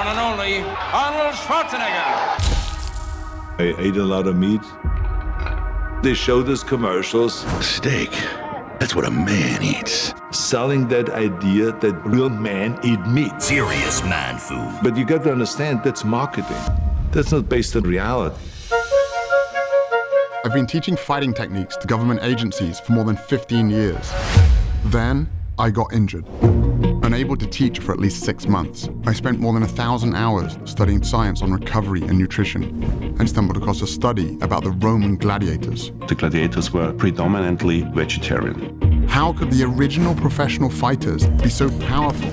one and only Arnold Schwarzenegger. I ate a lot of meat. They showed us commercials Steak. That's what a man eats. selling that idea that real men eat meat. Serious man food. But you got to understand that's marketing. That's not based on reality. I've been teaching fighting techniques to government agencies for more than 15 years. Then I got injured. Unable to teach for at least six months, I spent more than a thousand hours studying science on recovery and nutrition and stumbled across a study about the Roman gladiators. The gladiators were predominantly vegetarian. How could the original professional fighters be so powerful,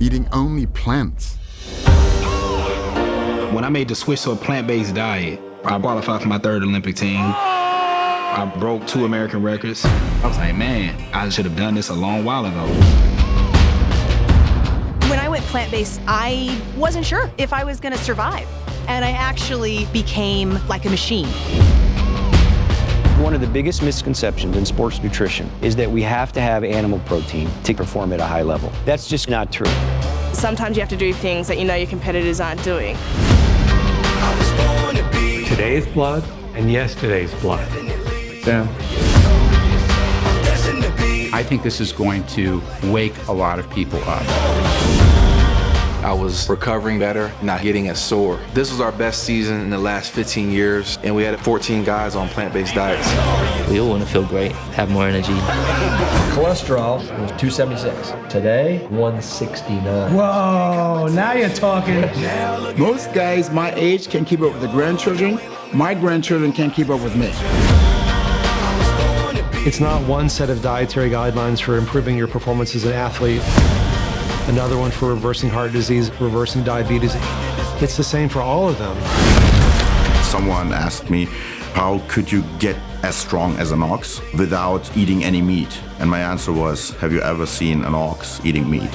eating only plants? When I made the switch to a plant-based diet, I qualified for my third Olympic team. I broke two American records. I was like, man, I should have done this a long while ago. When I went plant based, I wasn't sure if I was going to survive. And I actually became like a machine. One of the biggest misconceptions in sports nutrition is that we have to have animal protein to perform at a high level. That's just not true. Sometimes you have to do things that you know your competitors aren't doing. Today's blood and yesterday's blood. Yeah. I think this is going to wake a lot of people up. I was recovering better, not getting as sore. This was our best season in the last 15 years, and we had 14 guys on plant-based diets. We all want to feel great, have more energy. Cholesterol was 276. Today, 169. Whoa, now you're talking. Most guys my age can keep up with the grandchildren. My grandchildren can't keep up with me. It's not one set of dietary guidelines for improving your performance as an athlete, another one for reversing heart disease, reversing diabetes. It's the same for all of them. Someone asked me, how could you get as strong as an ox without eating any meat? And my answer was, have you ever seen an ox eating meat?